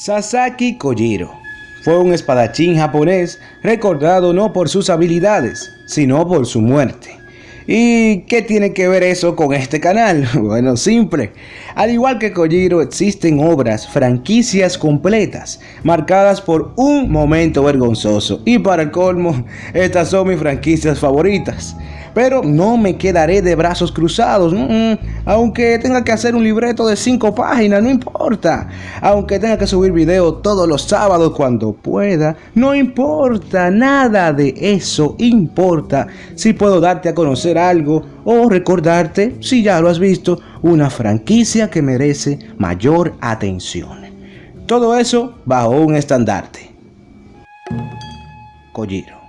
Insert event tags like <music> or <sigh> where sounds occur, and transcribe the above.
Sasaki Kojiro fue un espadachín japonés recordado no por sus habilidades, sino por su muerte. ¿Y qué tiene que ver eso con este canal? <laughs> Bueno, simple. Al igual que Kojiro existen obras, franquicias completas, marcadas por un momento vergonzoso. Y para el colmo, estas son mis franquicias favoritas. Pero no me quedaré de brazos cruzados, aunque tenga que hacer un libreto de 5 páginas, no importa. Aunque tenga que subir video todos los sábados cuando pueda, no importa, nada de eso importa. Si puedo darte a conocer algo o recordarte, si ya lo has visto, una franquicia que merece mayor atención. Todo eso bajo un estandarte. Kojiro.